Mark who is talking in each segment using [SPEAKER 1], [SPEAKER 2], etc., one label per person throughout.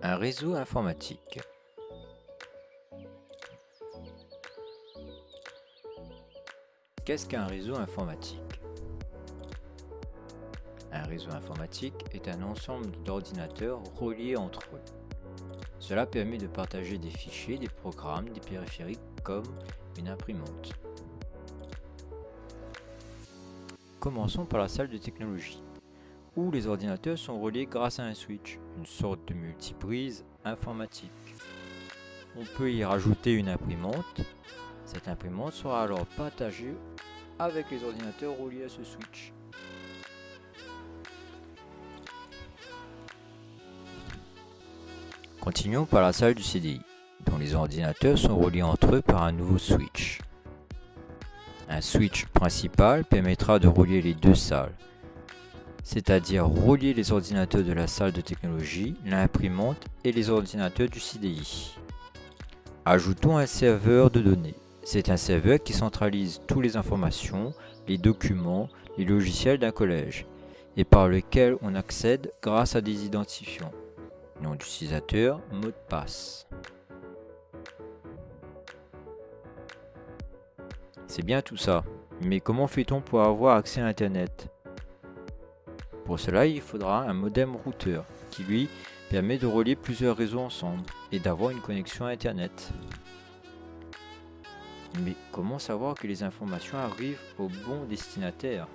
[SPEAKER 1] Un réseau informatique. Qu'est-ce qu'un réseau informatique? Un réseau informatique est un ensemble d'ordinateurs reliés entre eux. Cela permet de partager des fichiers, des programmes, des périphériques comme une imprimante. Commençons par la salle de technologie où les ordinateurs sont reliés grâce à un switch, une sorte de multiprise informatique. On peut y rajouter une imprimante. Cette imprimante sera alors partagée avec les ordinateurs reliés à ce switch. Continuons par la salle du CDI, dont les ordinateurs sont reliés entre eux par un nouveau switch. Un switch principal permettra de relier les deux salles, c'est-à-dire relier les ordinateurs de la salle de technologie, l'imprimante et les ordinateurs du CDI. Ajoutons un serveur de données. C'est un serveur qui centralise toutes les informations, les documents, les logiciels d'un collège et par lequel on accède grâce à des identifiants. Nom d'utilisateur, mot de passe. C'est bien tout ça, mais comment fait-on pour avoir accès à Internet? Pour cela, il faudra un modem routeur qui lui permet de relier plusieurs réseaux ensemble et d'avoir une connexion à Internet. Mais comment savoir que les informations arrivent au bon destinataire?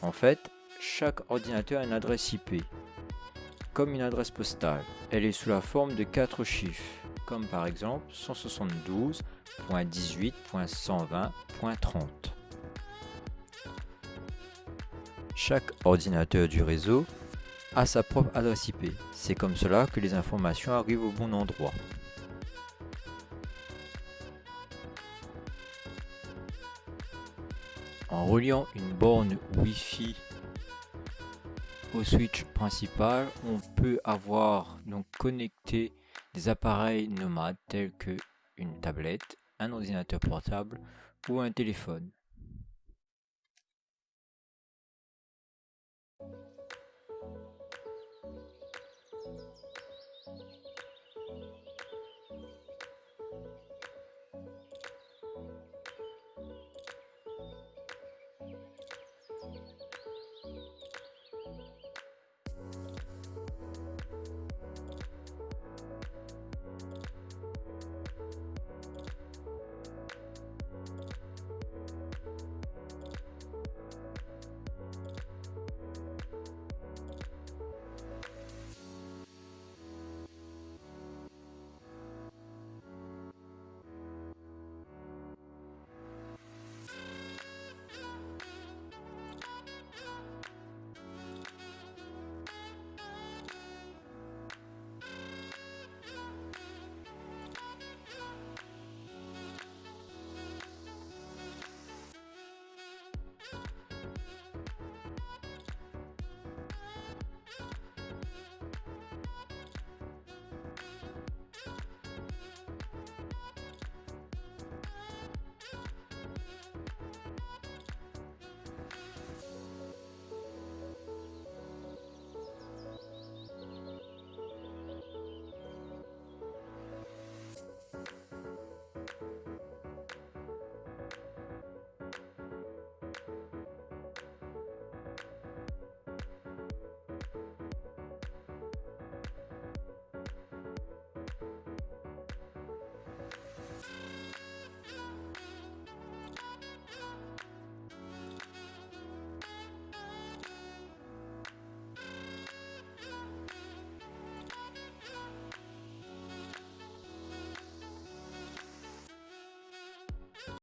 [SPEAKER 1] En fait, chaque ordinateur a une adresse IP, comme une adresse postale. Elle est sous la forme de 4 chiffres, comme par exemple 172.18.120.30. Chaque ordinateur du réseau a sa propre adresse IP. C'est comme cela que les informations arrivent au bon endroit. En reliant une borne Wi-Fi au switch principal, on peut avoir donc connecté des appareils nomades tels que une tablette, un ordinateur portable ou un téléphone.